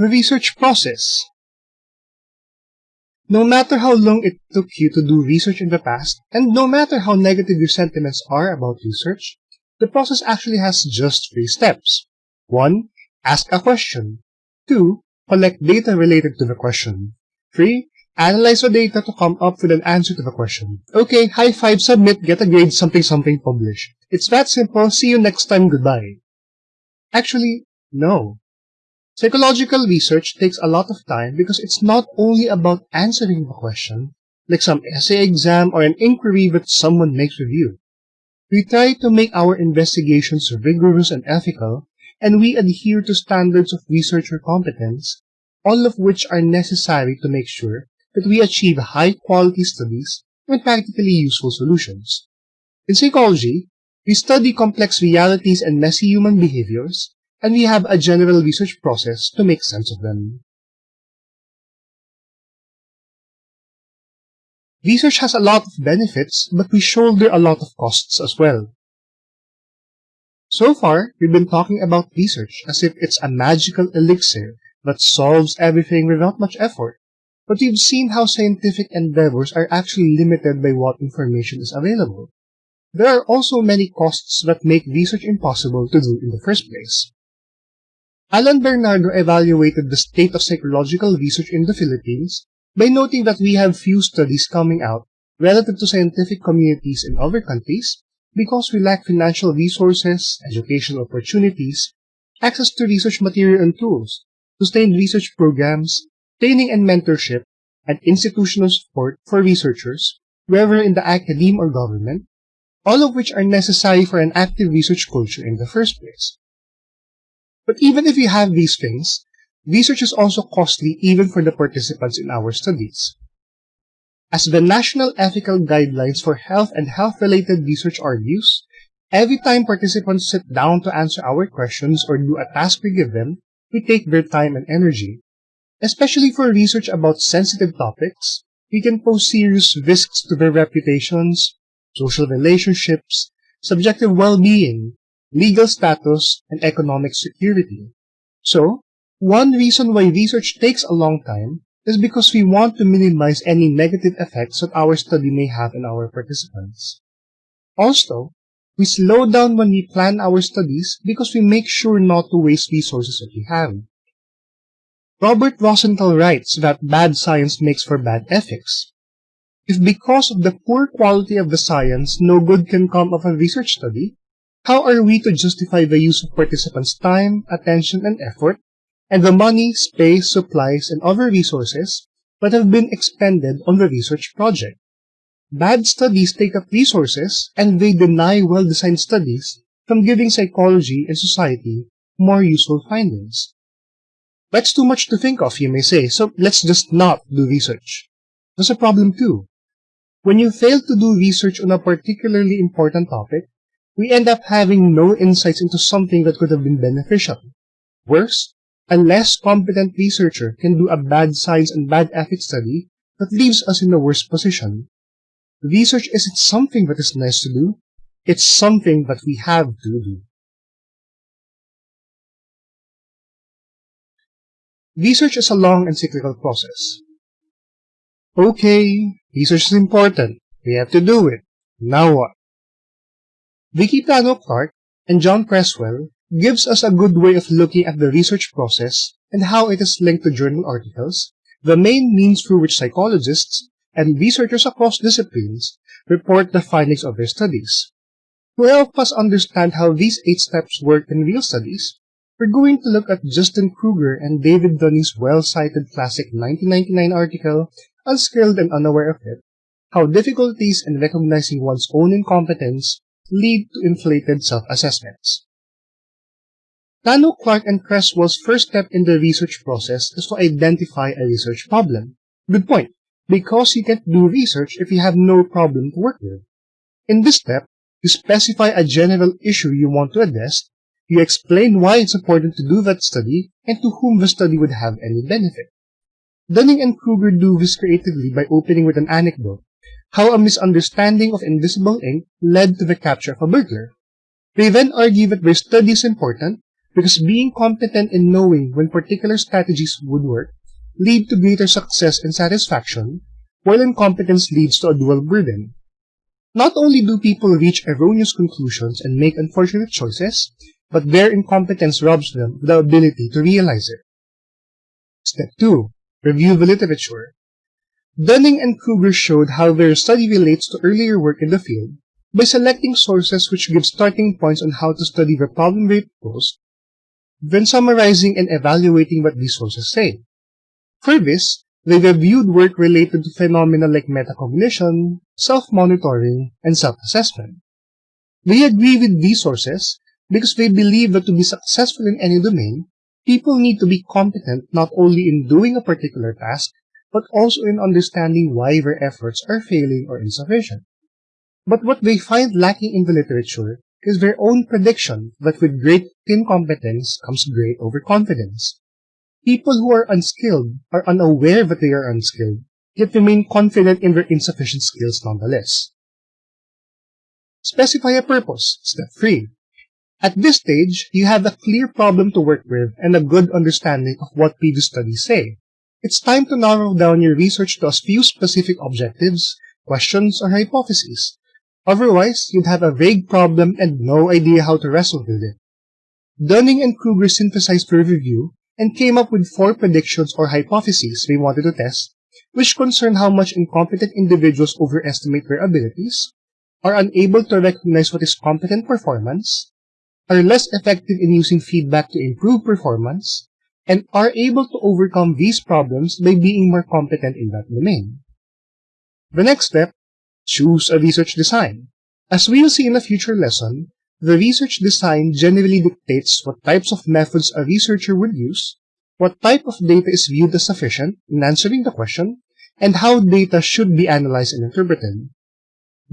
The research process. No matter how long it took you to do research in the past, and no matter how negative your sentiments are about research, the process actually has just three steps. 1. Ask a question. 2. Collect data related to the question. 3. Analyze the data to come up with an answer to the question. Okay, high five, submit, get a grade, something something, publish. It's that simple, see you next time, goodbye. Actually, no. Psychological research takes a lot of time because it's not only about answering the question, like some essay exam or an inquiry that someone makes with you. We try to make our investigations rigorous and ethical, and we adhere to standards of researcher competence, all of which are necessary to make sure that we achieve high-quality studies and practically useful solutions. In psychology, we study complex realities and messy human behaviors, and we have a general research process to make sense of them. Research has a lot of benefits, but we shoulder a lot of costs as well. So far, we've been talking about research as if it's a magical elixir that solves everything without much effort. But we've seen how scientific endeavors are actually limited by what information is available. There are also many costs that make research impossible to do in the first place. Allan Bernardo evaluated the state of psychological research in the Philippines by noting that we have few studies coming out relative to scientific communities in other countries because we lack financial resources, educational opportunities, access to research material and tools, sustained research programs, training and mentorship, and institutional support for researchers, whether in the academe or government, all of which are necessary for an active research culture in the first place. But even if you have these things, research is also costly even for the participants in our studies. As the National Ethical Guidelines for Health and Health-Related Research argues, every time participants sit down to answer our questions or do a task we give them, we take their time and energy. Especially for research about sensitive topics, we can pose serious risks to their reputations, social relationships, subjective well-being, legal status, and economic security. So, one reason why research takes a long time is because we want to minimize any negative effects that our study may have on our participants. Also, we slow down when we plan our studies because we make sure not to waste resources that we have. Robert Rosenthal writes that bad science makes for bad ethics. If because of the poor quality of the science no good can come of a research study, how are we to justify the use of participants' time, attention, and effort, and the money, space, supplies, and other resources that have been expended on the research project? Bad studies take up resources, and they deny well-designed studies from giving psychology and society more useful findings. That's too much to think of, you may say, so let's just not do research. There's a problem too. When you fail to do research on a particularly important topic, we end up having no insights into something that could have been beneficial. Worse, a less competent researcher can do a bad science and bad ethics study that leaves us in a worse position. Research isn't something that is nice to do, it's something that we have to do. Research is a long and cyclical process. Okay, research is important. We have to do it. Now what? Vicki Plano Clark and John Creswell gives us a good way of looking at the research process and how it is linked to journal articles, the main means through which psychologists and researchers across disciplines report the findings of their studies. To help us understand how these eight steps work in real studies, we're going to look at Justin Kruger and David Dunning's well-cited classic 1999 article, Unskilled and Unaware of It, How Difficulties in Recognizing One's Own Incompetence lead to inflated self-assessments. Plano, Clark, and Creswell's first step in the research process is to identify a research problem. Good point, because you can't do research if you have no problem to work with. In this step, you specify a general issue you want to address, you explain why it's important to do that study, and to whom the study would have any benefit. Dunning and Kruger do this creatively by opening with an anecdote how a misunderstanding of invisible ink led to the capture of a burglar. They then argue that their study is important because being competent in knowing when particular strategies would work lead to greater success and satisfaction, while incompetence leads to a dual burden. Not only do people reach erroneous conclusions and make unfortunate choices, but their incompetence robs them of the ability to realize it. Step 2. Review the literature. Dunning and Kruger showed how their study relates to earlier work in the field by selecting sources which give starting points on how to study the problem they posed, then summarizing and evaluating what these sources say. For this, they reviewed work related to phenomena like metacognition, self-monitoring, and self-assessment. They agree with these sources because they believe that to be successful in any domain, people need to be competent not only in doing a particular task, but also in understanding why their efforts are failing or insufficient. But what they find lacking in the literature is their own prediction that with great incompetence comes great overconfidence. People who are unskilled are unaware that they are unskilled, yet remain confident in their insufficient skills nonetheless. Specify a purpose. Step 3. At this stage, you have a clear problem to work with and a good understanding of what previous studies say. It's time to narrow down your research to a few specific objectives, questions, or hypotheses. Otherwise, you'd have a vague problem and no idea how to wrestle with it. Dunning and Kruger synthesized their review and came up with four predictions or hypotheses they wanted to test, which concern how much incompetent individuals overestimate their abilities, are unable to recognize what is competent performance, are less effective in using feedback to improve performance, and are able to overcome these problems by being more competent in that domain. The next step, choose a research design. As we will see in a future lesson, the research design generally dictates what types of methods a researcher would use, what type of data is viewed as sufficient in answering the question, and how data should be analyzed and interpreted.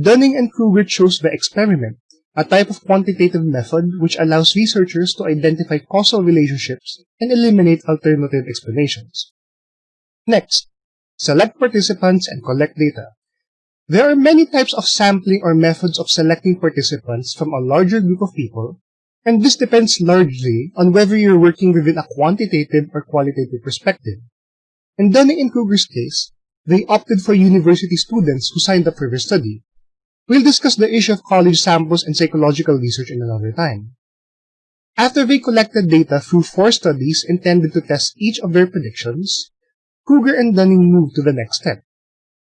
Dunning and Kruger chose the experiment, a type of quantitative method which allows researchers to identify causal relationships and eliminate alternative explanations. Next, select participants and collect data. There are many types of sampling or methods of selecting participants from a larger group of people, and this depends largely on whether you're working within a quantitative or qualitative perspective. In Dunning and Kruger's case, they opted for university students who signed up for their study. We'll discuss the issue of college samples and psychological research in another time. After they collected data through four studies intended to test each of their predictions, Kruger and Dunning moved to the next step.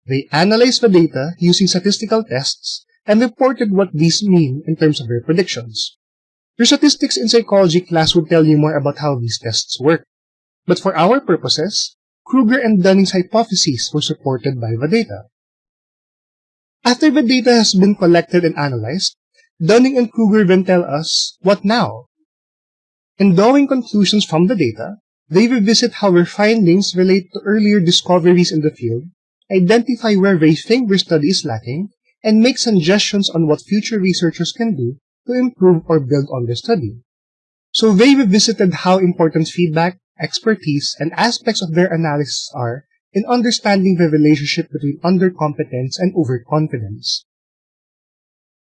They analyzed the data using statistical tests and reported what these mean in terms of their predictions. Your statistics in psychology class would tell you more about how these tests work. But for our purposes, Kruger and Dunning's hypotheses were supported by the data. After the data has been collected and analyzed, Dunning and Kruger then tell us, what now? In drawing conclusions from the data, they revisit how their findings relate to earlier discoveries in the field identify where they think their study is lacking, and make suggestions on what future researchers can do to improve or build on their study. So they revisited how important feedback, expertise, and aspects of their analysis are in understanding the relationship between undercompetence and overconfidence.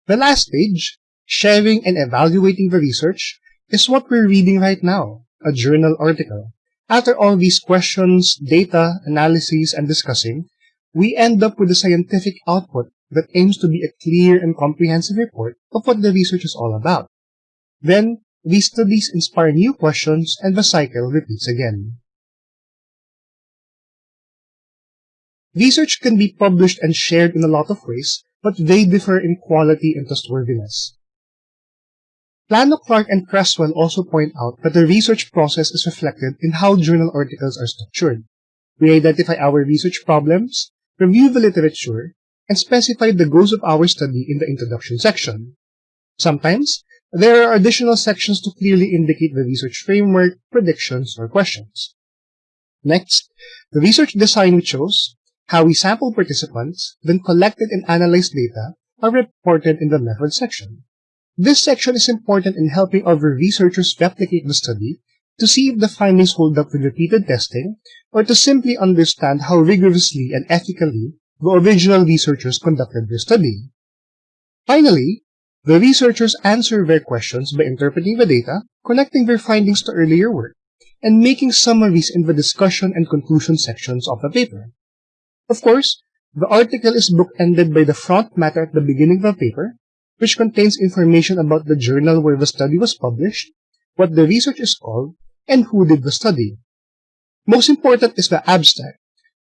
The last stage, sharing and evaluating the research, is what we're reading right now, a journal article. After all these questions, data, analyses, and discussing, we end up with a scientific output that aims to be a clear and comprehensive report of what the research is all about. Then, these studies inspire new questions and the cycle repeats again. Research can be published and shared in a lot of ways, but they differ in quality and trustworthiness. Plano, Clark, and Creswell also point out that the research process is reflected in how journal articles are structured. We identify our research problems, review the literature, and specify the goals of our study in the introduction section. Sometimes, there are additional sections to clearly indicate the research framework, predictions, or questions. Next, the research design we chose, how we sample participants, then collected and analyzed data, are reported in the method section. This section is important in helping other researchers replicate the study to see if the findings hold up with repeated testing, or to simply understand how rigorously and ethically the original researchers conducted their study. Finally, The researchers answer their questions by interpreting the data, connecting their findings to earlier work, and making summaries in the discussion and conclusion sections of the paper. Of course, the article is bookended by the front matter at the beginning of the paper, which contains information about the journal where the study was published, what the research is called, and who did the study. Most important is the abstract,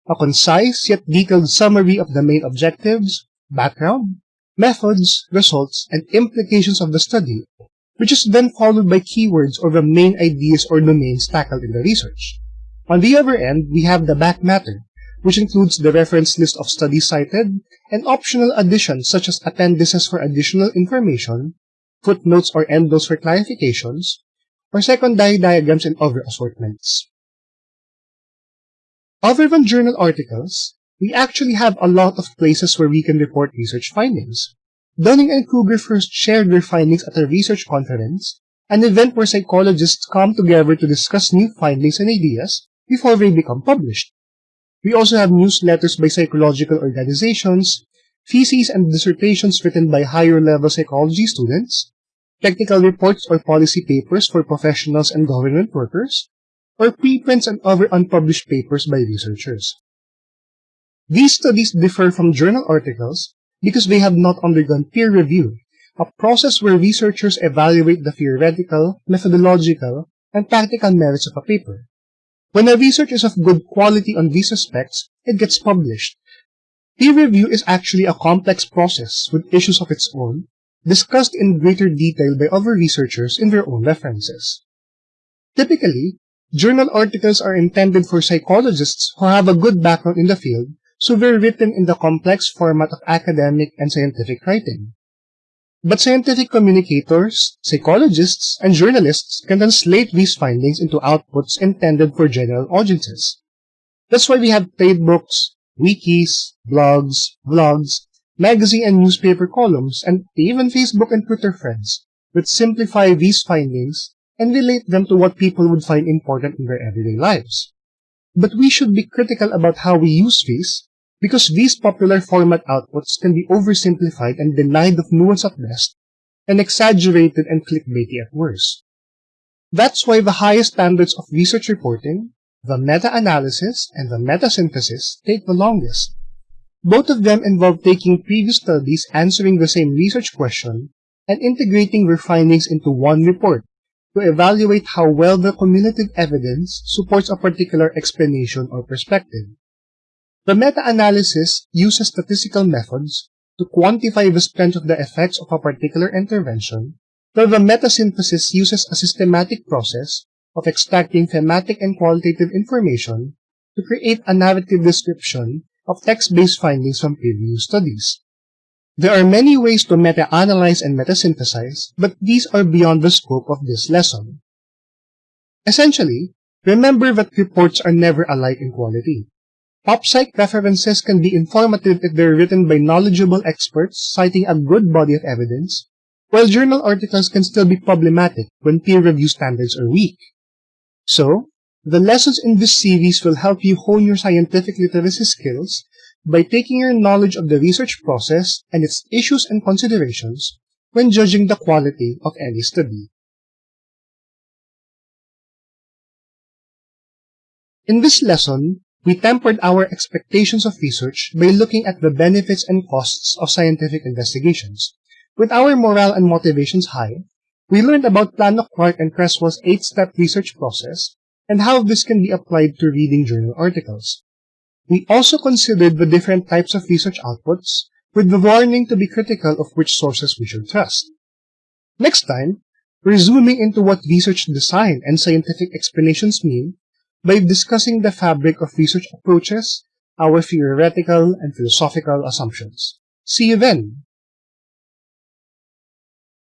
a concise yet detailed summary of the main objectives, background, methods, results, and implications of the study, which is then followed by keywords or the main ideas or domains tackled in the research. On the other end, we have the back matter, which includes the reference list of studies cited and optional additions such as appendices for additional information, footnotes or endnotes for clarifications, or secondary diagrams and other assortments. Other than journal articles, we actually have a lot of places where we can report research findings. Dunning and Kruger first shared their findings at a research conference, an event where psychologists come together to discuss new findings and ideas before they become published. We also have newsletters by psychological organizations, theses and dissertations written by higher-level psychology students, technical reports or policy papers for professionals and government workers, or preprints and other unpublished papers by researchers. These studies differ from journal articles because they have not undergone peer review, a process where researchers evaluate the theoretical, methodological, and practical merits of a paper. When a research is of good quality on these aspects, it gets published. Peer review is actually a complex process with issues of its own, discussed in greater detail by other researchers in their own references. Typically, journal articles are intended for psychologists who have a good background in the field so they're written in the complex format of academic and scientific writing. But scientific communicators, psychologists, and journalists can translate these findings into outputs intended for general audiences. That's why we have playbooks, wikis, blogs, vlogs, magazine and newspaper columns, and even Facebook and Twitter friends, that simplify these findings and relate them to what people would find important in their everyday lives. But we should be critical about how we use these because these popular format outputs can be oversimplified and denied of nuance at best, and exaggerated and clickbaity at worst. That's why the highest standards of research reporting, the meta-analysis and the meta-synthesis, take the longest. Both of them involve taking previous studies answering the same research question and integrating their findings into one report to evaluate how well the cumulative evidence supports a particular explanation or perspective. The meta-analysis uses statistical methods to quantify the strength of the effects of a particular intervention, while the meta-synthesis uses a systematic process of extracting thematic and qualitative information to create a narrative description of text-based findings from previous studies. There are many ways to meta-analyze and meta-synthesize, but these are beyond the scope of this lesson. Essentially, remember that reports are never alike in quality. PopPsych references can be informative if they're written by knowledgeable experts citing a good body of evidence, while journal articles can still be problematic when peer review standards are weak. So, the lessons in this series will help you hone your scientific literacy skills by taking your knowledge of the research process and its issues and considerations when judging the quality of any study. In this lesson, we tempered our expectations of research by looking at the benefits and costs of scientific investigations. With our morale and motivations high, we learned about Plano Clark and Creswell's eight-step research process and how this can be applied to reading journal articles. We also considered the different types of research outputs, with the warning to be critical of which sources we should trust. Next time, we're zooming into what research design and scientific explanations mean by discussing the fabric of research approaches, our theoretical and philosophical assumptions. See you then!